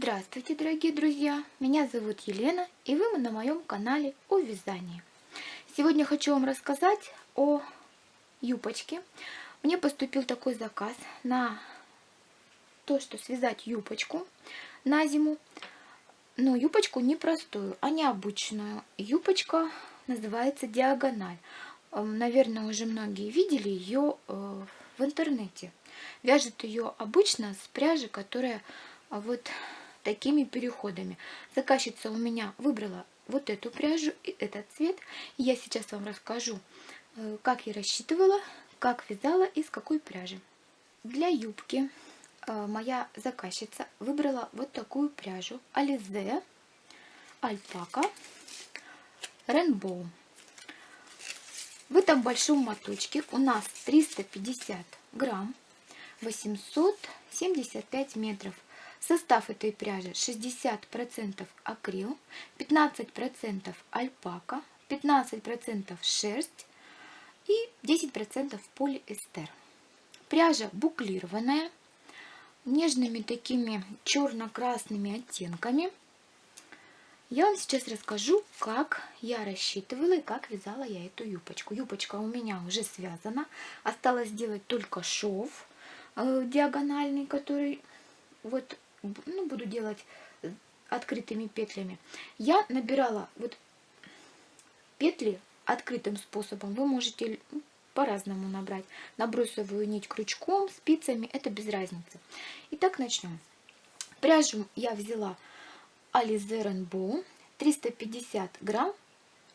Здравствуйте, дорогие друзья! Меня зовут Елена, и вы на моем канале о вязании. Сегодня хочу вам рассказать о юбочке. Мне поступил такой заказ на то, что связать юбочку на зиму. Но юбочку не простую, а необычную. Юбочка называется диагональ. Эм, наверное, уже многие видели ее э, в интернете. Вяжет ее обычно с пряжи, которая а, вот такими переходами. Заказчица у меня выбрала вот эту пряжу и этот цвет. Я сейчас вам расскажу, э, как я рассчитывала, как вязала и с какой пряжи. Для юбки э, моя заказчица выбрала вот такую пряжу Ализе, Альпака, Ренбоу. В этом большом моточке у нас 350 грамм, 875 метров. Состав этой пряжи 60% акрил, 15% альпака, 15% шерсть и 10% полиэстер. Пряжа буклированная, нежными такими черно-красными оттенками. Я вам сейчас расскажу, как я рассчитывала и как вязала я эту юбочку. Юбочка у меня уже связана. Осталось сделать только шов э, диагональный, который вот ну, буду делать открытыми петлями. Я набирала вот петли открытым способом. Вы можете ну, по-разному набрать. Набросовую нить крючком, спицами, это без разницы. Итак, начнем. Пряжу я взяла Alize Rainbow 350 грамм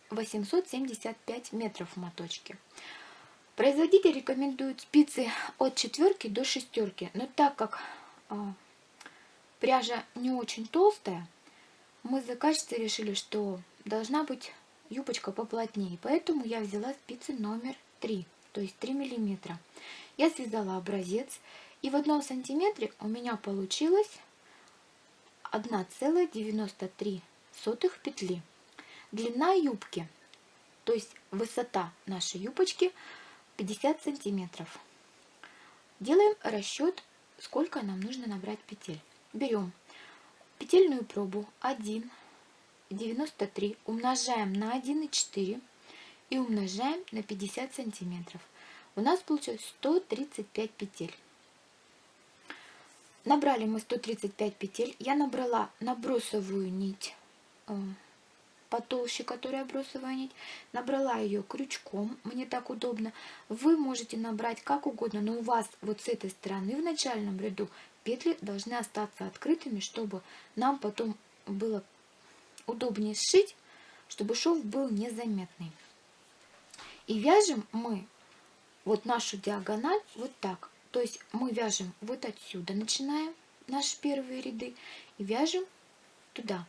875 метров в моточке. Производитель рекомендует спицы от четверки до шестерки, но так как а, пряжа не очень толстая, мы с заказчицей решили, что должна быть юбочка поплотнее, поэтому я взяла спицы номер 3, то есть 3 миллиметра. Я связала образец, и в одном сантиметре у меня получилось 1,93 петли. Длина юбки, то есть высота нашей юбочки 50 сантиметров. Делаем расчет, сколько нам нужно набрать петель. Берем петельную пробу 1,93, умножаем на 1,4 и умножаем на 50 сантиметров. У нас получилось 135 петель. Набрали мы 135 петель. Я набрала набросовую нить э, потолще, которая бросовая нить. Набрала ее крючком, мне так удобно. Вы можете набрать как угодно, но у вас вот с этой стороны в начальном ряду петли должны остаться открытыми, чтобы нам потом было удобнее сшить, чтобы шов был незаметный. И вяжем мы вот нашу диагональ вот так. То есть мы вяжем вот отсюда, начинаем наши первые ряды и вяжем туда.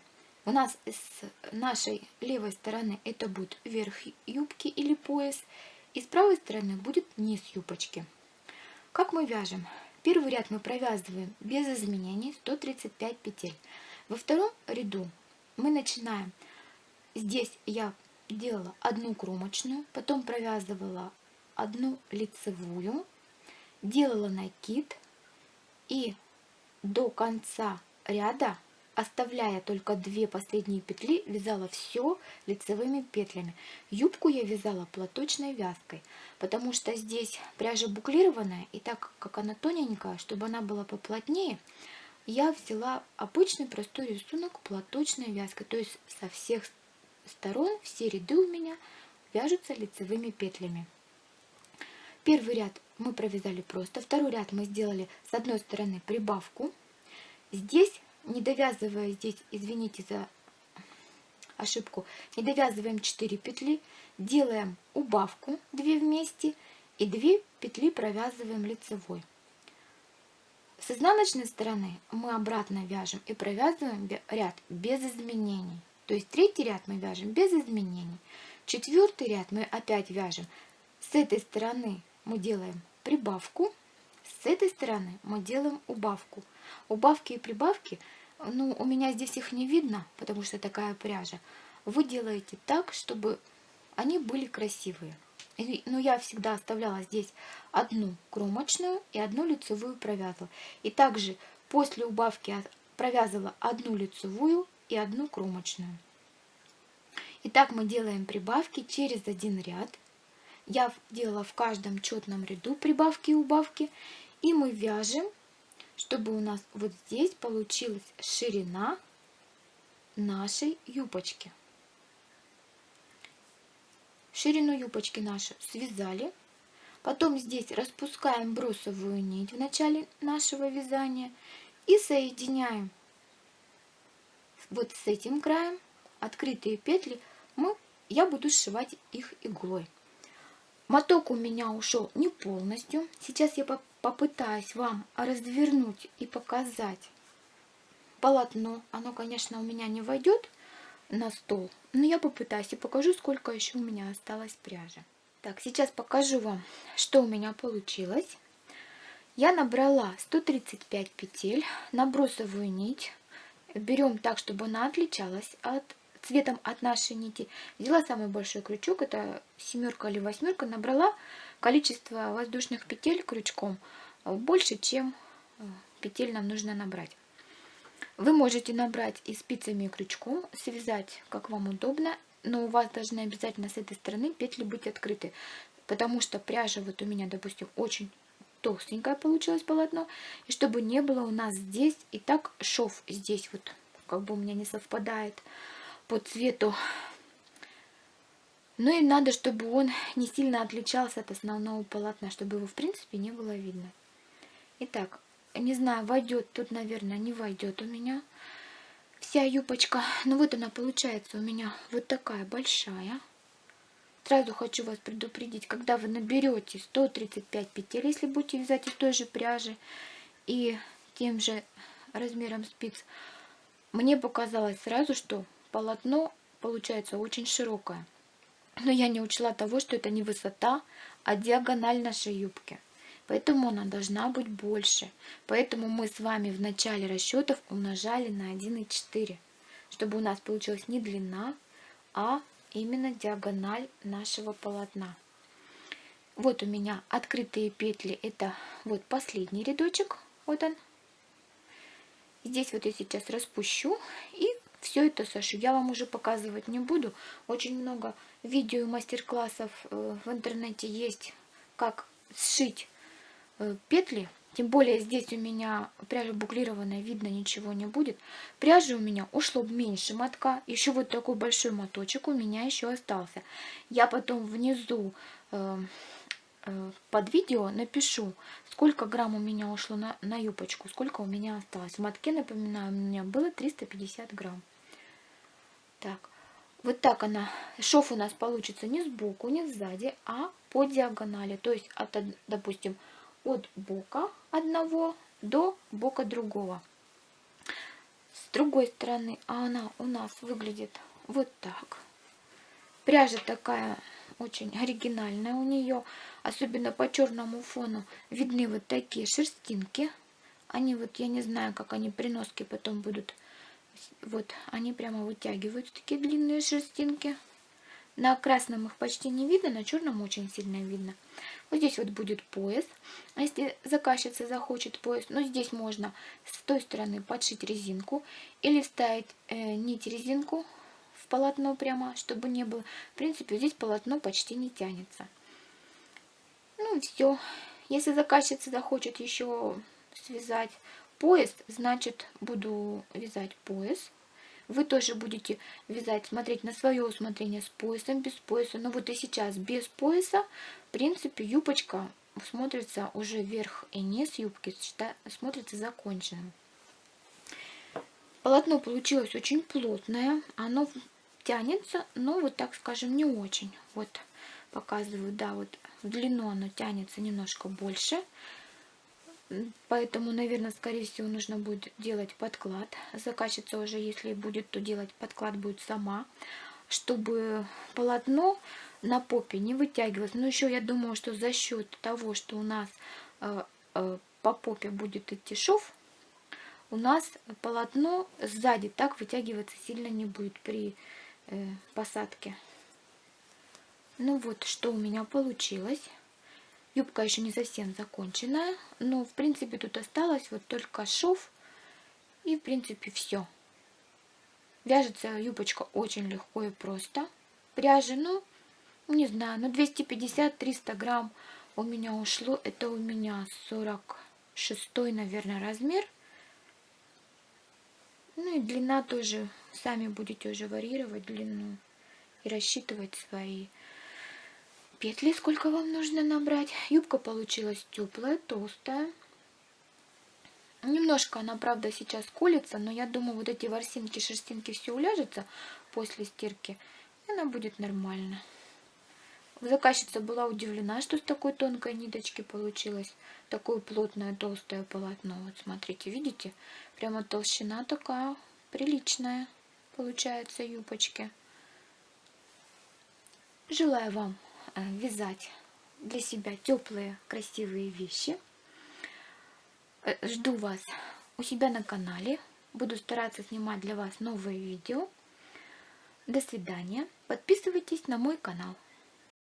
У нас с нашей левой стороны это будет верх юбки или пояс, и с правой стороны будет низ юбочки. Как мы вяжем? Первый ряд мы провязываем без изменений 135 петель. Во втором ряду мы начинаем, здесь я делала одну кромочную, потом провязывала одну лицевую, делала накид и до конца ряда, оставляя только две последние петли, вязала все лицевыми петлями. Юбку я вязала платочной вязкой, потому что здесь пряжа буклированная, и так как она тоненькая, чтобы она была поплотнее, я взяла обычный простой рисунок платочной вязкой, то есть со всех сторон все ряды у меня вяжутся лицевыми петлями. Первый ряд мы провязали просто, второй ряд мы сделали с одной стороны прибавку. Здесь, не довязывая здесь, извините за ошибку, не довязываем 4 петли, делаем убавку 2 вместе и 2 петли провязываем лицевой. С изнаночной стороны мы обратно вяжем и провязываем ряд без изменений. То есть третий ряд мы вяжем без изменений. Четвертый ряд мы опять вяжем с этой стороны мы делаем прибавку, с этой стороны мы делаем убавку. Убавки и прибавки, ну, у меня здесь их не видно, потому что такая пряжа. Вы делаете так, чтобы они были красивые. И, ну, я всегда оставляла здесь одну кромочную и одну лицевую провязывала. И также после убавки провязывала одну лицевую и одну кромочную. Итак, мы делаем прибавки через один ряд. Я делала в каждом четном ряду прибавки и убавки. И мы вяжем, чтобы у нас вот здесь получилась ширина нашей юбочки. Ширину юбочки наши связали. Потом здесь распускаем бросовую нить в начале нашего вязания и соединяем вот с этим краем открытые петли мы, я буду сшивать их иглой. Моток у меня ушел не полностью. Сейчас я попытаюсь вам развернуть и показать полотно. Оно, конечно, у меня не войдет на стол, но я попытаюсь и покажу, сколько еще у меня осталось пряжи. Так, сейчас покажу вам, что у меня получилось. Я набрала 135 петель на бросовую нить. Берем так, чтобы она отличалась от цветом от нашей нити. Взяла самый большой крючок, это семерка или восьмерка, набрала количество воздушных петель крючком больше, чем э, петель нам нужно набрать. Вы можете набрать и спицами, и крючком, связать, как вам удобно, но у вас должны обязательно с этой стороны петли быть открыты, потому что пряжа вот у меня, допустим, очень толстенькое получилось полотно, и чтобы не было у нас здесь, и так шов здесь вот, как бы у меня не совпадает по цвету. Ну и надо, чтобы он не сильно отличался от основного полотна, чтобы его в принципе не было видно. Итак, не знаю, войдет, тут, наверное, не войдет у меня вся юбочка. Ну вот она получается у меня вот такая большая. Сразу хочу вас предупредить, когда вы наберете 135 петель, если будете вязать из той же пряжи и тем же размером спиц, мне показалось сразу, что полотно получается очень широкое. Но я не учла того, что это не высота, а диагональ нашей юбки. Поэтому она должна быть больше. Поэтому мы с вами в начале расчетов умножали на 1,4, чтобы у нас получилась не длина, а именно диагональ нашего полотна. Вот у меня открытые петли, это вот последний рядочек, вот он. Здесь вот я сейчас распущу и все это сошу. Я вам уже показывать не буду. Очень много видео и мастер-классов э, в интернете есть, как сшить Э, петли, тем более здесь у меня пряжа буклированная, видно ничего не будет. Пряжи у меня ушло меньше мотка, еще вот такой большой моточек у меня еще остался. Я потом внизу э, э, под видео напишу, сколько грамм у меня ушло на, на юбочку, сколько у меня осталось. В мотке, напоминаю, у меня было 350 грамм. Так, вот так она, шов у нас получится не сбоку, не сзади, а по диагонали. То есть, от, допустим, от бока одного до бока другого. С другой стороны а она у нас выглядит вот так. Пряжа такая очень оригинальная у нее. Особенно по черному фону видны вот такие шерстинки. Они вот, я не знаю, как они при носке потом будут. Вот, они прямо вытягивают такие длинные шерстинки. На красном их почти не видно, на черном очень сильно видно. Вот здесь вот будет пояс. А если заказчица захочет пояс, ну здесь можно с той стороны подшить резинку или вставить э, нить резинку в полотно прямо, чтобы не было. В принципе, здесь полотно почти не тянется. Ну все. Если заказчица захочет еще связать пояс, значит буду вязать пояс. Вы тоже будете вязать, смотреть на свое усмотрение с поясом, без пояса. Но вот и сейчас без пояса, в принципе, юбочка смотрится уже верх и низ юбки, смотрится законченным. Полотно получилось очень плотное, оно тянется, но вот так скажем не очень. Вот показываю, да, вот в длину оно тянется немножко больше. Поэтому, наверное, скорее всего, нужно будет делать подклад. Заказчица уже, если будет, то делать подклад будет сама, чтобы полотно на попе не вытягивалось. Но еще я думаю, что за счет того, что у нас э, э, по попе будет идти шов, у нас полотно сзади так вытягиваться сильно не будет при э, посадке. Ну вот, что у меня получилось. Юбка еще не совсем законченная, но в принципе тут осталось вот только шов И в принципе все. Вяжется юбочка очень легко и просто. Пряжи, ну, не знаю, ну 250-300 грамм у меня ушло. Это у меня 46 наверное, размер. Ну и длина тоже, сами будете уже варьировать длину и рассчитывать свои петли, сколько вам нужно набрать. Юбка получилась теплая, толстая. Немножко она, правда, сейчас колется, но я думаю, вот эти ворсинки, шерстинки все уляжется после стирки, и она будет нормально. Заказчица была удивлена, что с такой тонкой ниточки получилось такое плотное толстое полотно. Вот смотрите, видите? Прямо толщина такая приличная получается юбочки. Желаю вам вязать для себя теплые, красивые вещи. Э, жду вас у себя на канале. Буду стараться снимать для вас новые видео. До свидания. Подписывайтесь на мой канал.